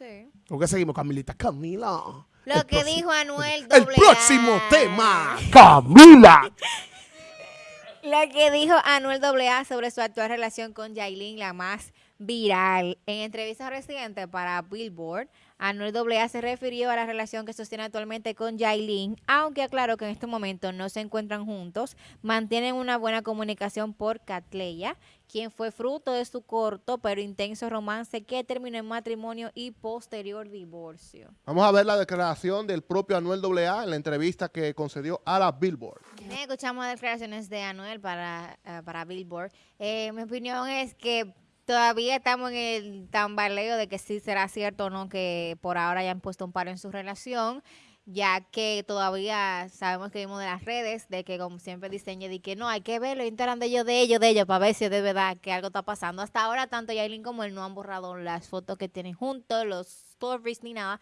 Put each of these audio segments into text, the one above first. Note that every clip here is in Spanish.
Sí. ¿Por qué seguimos, Camilita? Camila. Lo El que próximo- dijo Anuel El próximo tema. Camila. Lo que dijo Anuel AA sobre su actual relación con Yailin, la más viral. En entrevista reciente para Billboard, Anuel AA se refirió a la relación que sostiene actualmente con Yailin, aunque aclaró que en este momento no se encuentran juntos, mantienen una buena comunicación por Catleya, quien fue fruto de su corto pero intenso romance que terminó en matrimonio y posterior divorcio. Vamos a ver la declaración del propio Anuel AA en la entrevista que concedió a la Billboard. Bien, escuchamos declaraciones de Anuel para, eh, para Billboard. Eh, mi opinión es que todavía estamos en el tambaleo de que sí será cierto o no que por ahora hayan puesto un paro en su relación, ya que todavía sabemos que vimos de las redes, de que como siempre dicen, de que no, hay que verlo, Instagram de ellos, de ellos, de ellos, para ver si es de verdad que algo está pasando. Hasta ahora, tanto Yailin como él no han borrado las fotos que tienen juntos, los stories ni nada.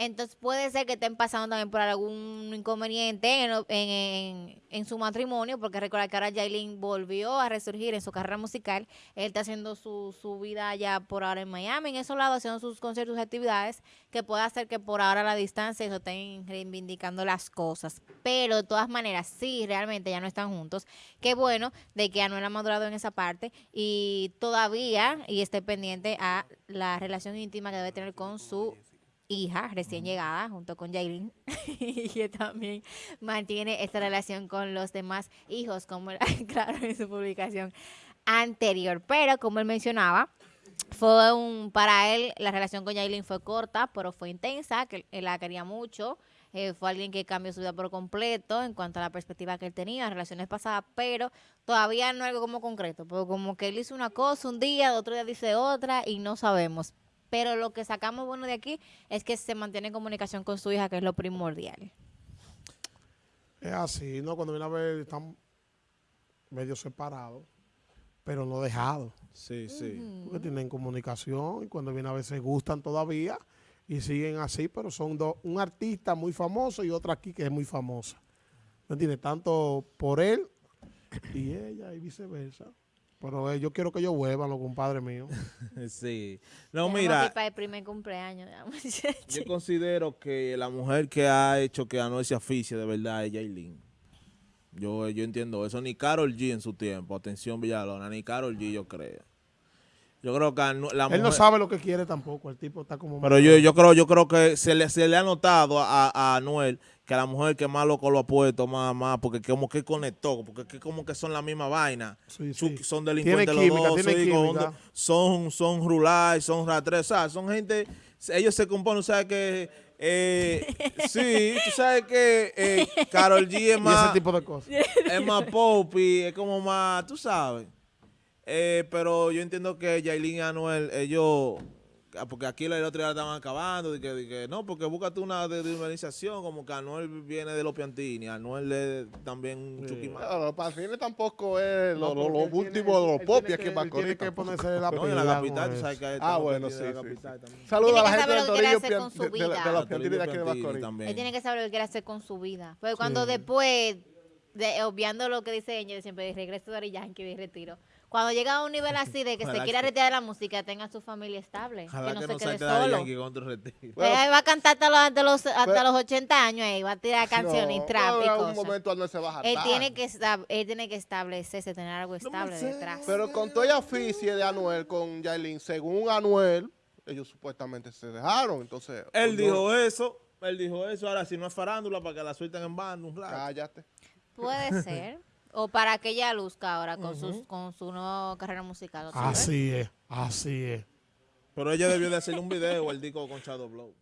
Entonces puede ser que estén pasando también por algún inconveniente en, en- en- su matrimonio, porque recuerda que ahora Yailin volvió a resurgir en su carrera musical. Él está haciendo su, su vida ya por ahora en Miami, en esos lados, haciendo sus conciertos y actividades, que puede hacer que por ahora a la distancia eso estén reivindicando las cosas. Pero de todas maneras, sí, realmente ya no están juntos. Qué bueno de que Anuel ha madurado en esa parte y todavía, y esté pendiente a la relación íntima que debe tener con su hija recién llegada junto con Jailin y que también mantiene esta relación con los demás hijos como claro en su publicación anterior. Pero como él mencionaba fue un para él la relación con Jailin fue corta pero fue intensa que él la quería mucho. Eh, fue alguien que cambió su vida por completo en cuanto a la perspectiva que él tenía en relaciones pasadas, pero todavía no algo como concreto, porque como que él hizo una cosa un día, otro día dice otra y no sabemos. Pero lo que sacamos bueno de aquí es que se mantiene en comunicación con su hija, que es lo primordial. Es así, ¿no? Cuando viene a ver, están medio separados, pero no dejados. Sí, sí. Porque tienen comunicación y cuando viene a ver se gustan todavía y siguen así, pero son dos, un artista muy famoso y otra aquí que es muy famosa. ¿Me entiendes? Tanto por él y ella y viceversa. Pero eh, yo quiero que ellos vuelvan, los compadres míos. Sí. No, Tenemos mira, aquí para el primer cumpleaños. ya, muchacho. yo considero que la mujer que ha hecho que Anuel se aficie de verdad es Yailin. Yo, yo entiendo eso. Ni Carol G en su tiempo. Atención, Villalona. Ni Carol G, yo creo. Yo creo que la Él mujer... no sabe lo que quiere tampoco, el tipo está como... Pero yo, yo creo, yo creo que se le, se le ha notado a, a Anuel que a la mujer que más loco lo ha puesto, más, más, porque como que conectó, porque que como que son la misma vaina. Sí, sí. Son delincuentes los química, dos, química. son, son rulay, son ratres, o sea, son gente, ellos se componen, ¿sabes que eh, sí, tú sabes que eh, Carol G es Y ese más, tipo de cosas. es más pop y es como más, tú sabes. Eh, pero yo entiendo que Yailin y Anuel, ellos, ah, porque aquí la otro día estaban acabando, de que, de que no, porque búscate una de, de urbanización, como que Anuel viene de los Piantini, Anuel es también un Sí. más. Claro, los patines tampoco es lo, No, lo, lo último de los aquí que- en él Tiene Macorís. que ponerse la No, en la capital, tú sabes que hay Ah, bueno, sí, la sí, capital sí. también. Saludos Tiene a la que gente saber de lo que quiere Torillo, hacer con su de, los Piantini de aquí de Piantini Macorís. también. Él tiene que saber lo que quiere hacer con su vida. Porque cuando después, de, obviando lo que dice ella, siempre de regreso de Yankee de retiro, cuando llega a un nivel así de que se quiera retirar de la música, tenga su familia estable, Ojalá que no que se no quede salte de solo. Yankee con otro retiro. Bueno, Él va a cantar hasta los, hasta los, hasta pero- los 80 años ahí, va a tirar canciones y No, trap y pero en un momento Anuel se va a Él tiene, que él tiene que establecerse, tener algo estable detrás. Pero con toda aficie de Anuel con Yailin, según Anuel, ellos supuestamente se dejaron. Entonces, Él no- dijo eso, él dijo eso, ahora si no es farándula para que la suelten en un rato. Cállate. Puede ser. O para que ella luzca ahora con, sus, con su nueva carrera musical. Así es, así es. Pero ella debió de hacerle un video o el disco con Shadow Blow.